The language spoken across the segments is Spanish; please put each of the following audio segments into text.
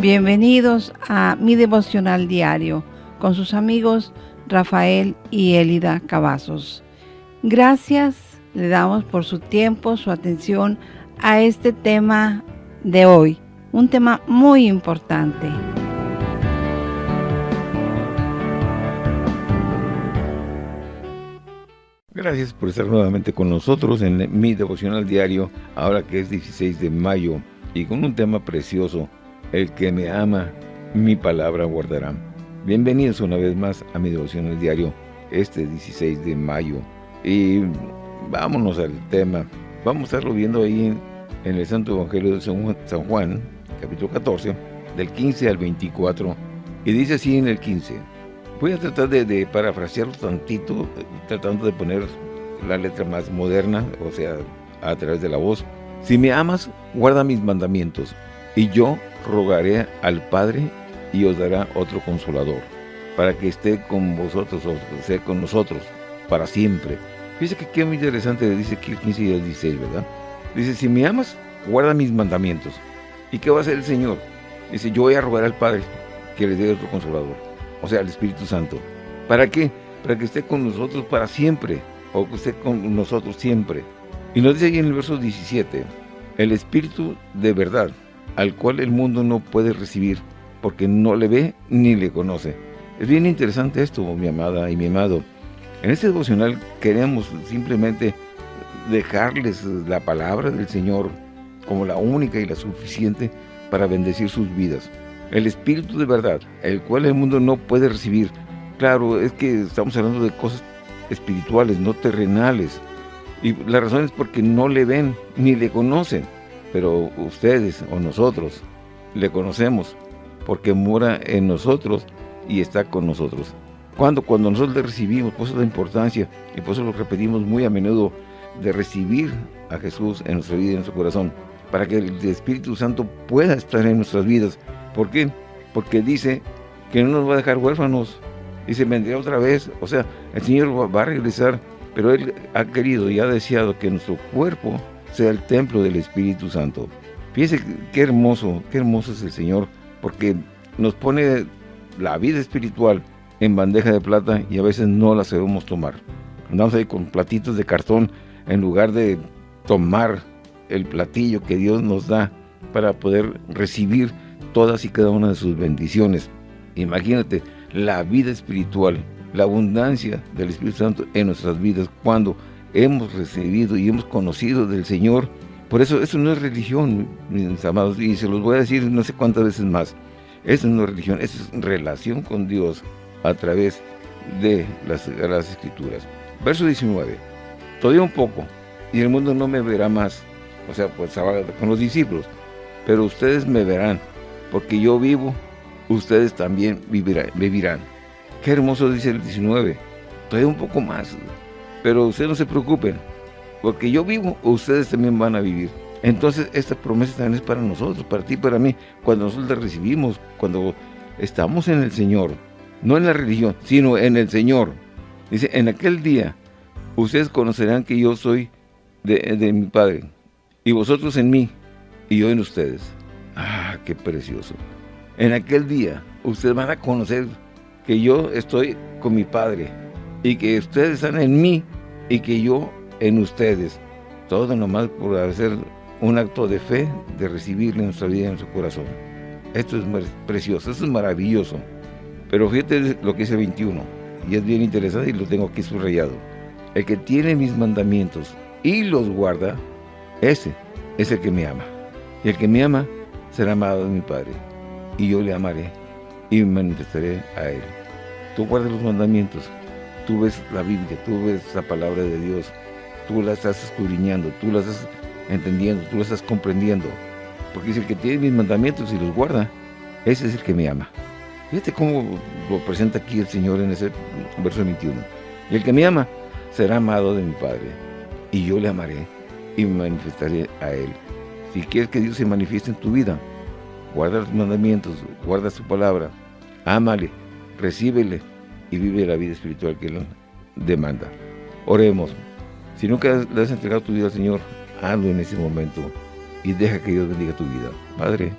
Bienvenidos a mi devocional diario con sus amigos Rafael y Elida Cavazos. Gracias le damos por su tiempo, su atención a este tema de hoy, un tema muy importante. Gracias por estar nuevamente con nosotros en mi devocional diario, ahora que es 16 de mayo, y con un tema precioso, el que me ama, mi palabra guardará. Bienvenidos una vez más a mi devocional diario, este 16 de mayo. Y vámonos al tema. Vamos a estarlo viendo ahí en el Santo Evangelio de San Juan, capítulo 14, del 15 al 24. Y dice así en el 15. Voy a tratar de, de parafrasearlo tantito, tratando de poner la letra más moderna, o sea, a través de la voz. Si me amas, guarda mis mandamientos, y yo rogaré al Padre y os dará otro consolador, para que esté con vosotros, o sea, con nosotros, para siempre. Fíjese que qué muy interesante dice aquí el 15 y el 16, ¿verdad? Dice, si me amas, guarda mis mandamientos. ¿Y qué va a hacer el Señor? Dice, yo voy a rogar al Padre que le dé otro consolador, o sea, al Espíritu Santo. ¿Para qué? Para que esté con nosotros para siempre, o que esté con nosotros siempre. Y nos dice ahí en el verso 17, el Espíritu de verdad, al cual el mundo no puede recibir, porque no le ve ni le conoce. Es bien interesante esto, mi amada y mi amado. En este devocional queremos simplemente dejarles la palabra del Señor como la única y la suficiente para bendecir sus vidas. El Espíritu de verdad, el cual el mundo no puede recibir. Claro, es que estamos hablando de cosas espirituales, no terrenales. Y la razón es porque no le ven ni le conocen pero ustedes o nosotros le conocemos porque mora en nosotros y está con nosotros. Cuando, cuando nosotros le recibimos, por eso la importancia, y por eso lo repetimos muy a menudo, de recibir a Jesús en nuestra vida y en nuestro corazón, para que el Espíritu Santo pueda estar en nuestras vidas. ¿Por qué? Porque dice que no nos va a dejar huérfanos, dice, vendrá otra vez, o sea, el Señor va a regresar, pero Él ha querido y ha deseado que nuestro cuerpo sea el templo del Espíritu Santo. Fíjese qué hermoso, qué hermoso es el Señor, porque nos pone la vida espiritual en bandeja de plata y a veces no la sabemos tomar. Andamos ahí con platitos de cartón en lugar de tomar el platillo que Dios nos da para poder recibir todas y cada una de sus bendiciones. Imagínate la vida espiritual, la abundancia del Espíritu Santo en nuestras vidas cuando hemos recibido y hemos conocido del Señor. Por eso, eso no es religión, mis amados, y se los voy a decir no sé cuántas veces más. Eso no es religión, eso es relación con Dios a través de las, las Escrituras. Verso 19. Todavía un poco, y el mundo no me verá más. O sea, pues con los discípulos. Pero ustedes me verán, porque yo vivo, ustedes también vivirán. vivirán. Qué hermoso dice el 19. Todavía un poco más. Pero ustedes no se preocupen, porque yo vivo, ustedes también van a vivir. Entonces, esta promesa también es para nosotros, para ti, para mí. Cuando nosotros la recibimos, cuando estamos en el Señor, no en la religión, sino en el Señor. Dice, en aquel día, ustedes conocerán que yo soy de, de mi Padre, y vosotros en mí, y yo en ustedes. Ah, qué precioso. En aquel día, ustedes van a conocer que yo estoy con mi Padre, y que ustedes están en mí y que yo en ustedes. Todo nomás por hacer un acto de fe, de recibirle en nuestra vida y en nuestro corazón. Esto es precioso, esto es maravilloso. Pero fíjate lo que dice 21, y es bien interesante y lo tengo aquí subrayado. El que tiene mis mandamientos y los guarda, ese es el que me ama. Y el que me ama será amado de mi Padre, y yo le amaré y me manifestaré a él. Tú guardas los mandamientos, tú ves la Biblia, tú ves la palabra de Dios, tú la estás escudriñando, tú la estás entendiendo, tú la estás comprendiendo. Porque dice, el que tiene mis mandamientos y los guarda, ese es el que me ama. Fíjate cómo lo presenta aquí el Señor en ese verso 21. Y el que me ama será amado de mi Padre, y yo le amaré y me manifestaré a Él. Si quieres que Dios se manifieste en tu vida, guarda los mandamientos, guarda su palabra, ámale, recíbele, y vive la vida espiritual que Él demanda. Oremos. Si nunca le has entregado tu vida al Señor, hazlo en ese momento y deja que Dios bendiga tu vida. Padre,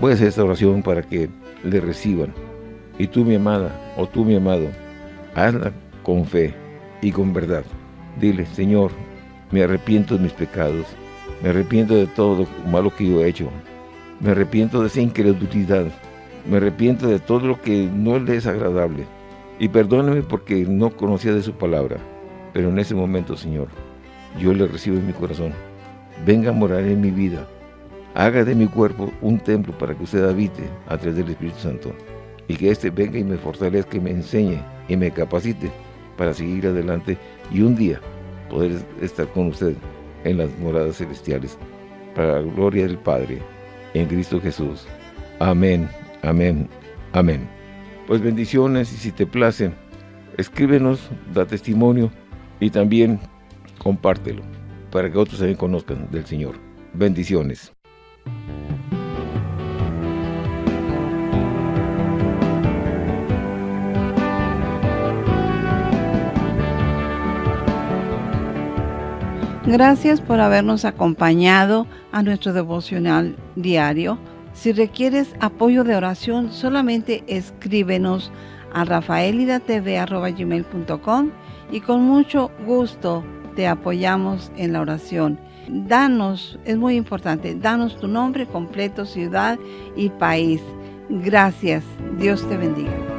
Voy a hacer esta oración para que le reciban. Y tú, mi amada, o tú, mi amado, hazla con fe y con verdad. Dile, Señor, me arrepiento de mis pecados, me arrepiento de todo lo malo que yo he hecho, me arrepiento de esa incredulidad, me arrepiento de todo lo que no le es agradable, y perdóneme porque no conocía de su palabra, pero en ese momento, Señor, yo le recibo en mi corazón. Venga a morar en mi vida, haga de mi cuerpo un templo para que usted habite a través del Espíritu Santo, y que éste venga y me fortalezca, y me enseñe y me capacite para seguir adelante y un día poder estar con usted en las moradas celestiales, para la gloria del Padre, en Cristo Jesús. Amén, amén, amén. Pues bendiciones y si te place, escríbenos, da testimonio y también compártelo para que otros también conozcan del Señor. Bendiciones. Gracias por habernos acompañado a nuestro devocional diario. Si requieres apoyo de oración, solamente escríbenos a rafaelidatv.com y con mucho gusto te apoyamos en la oración. Danos, es muy importante, danos tu nombre completo, ciudad y país. Gracias. Dios te bendiga.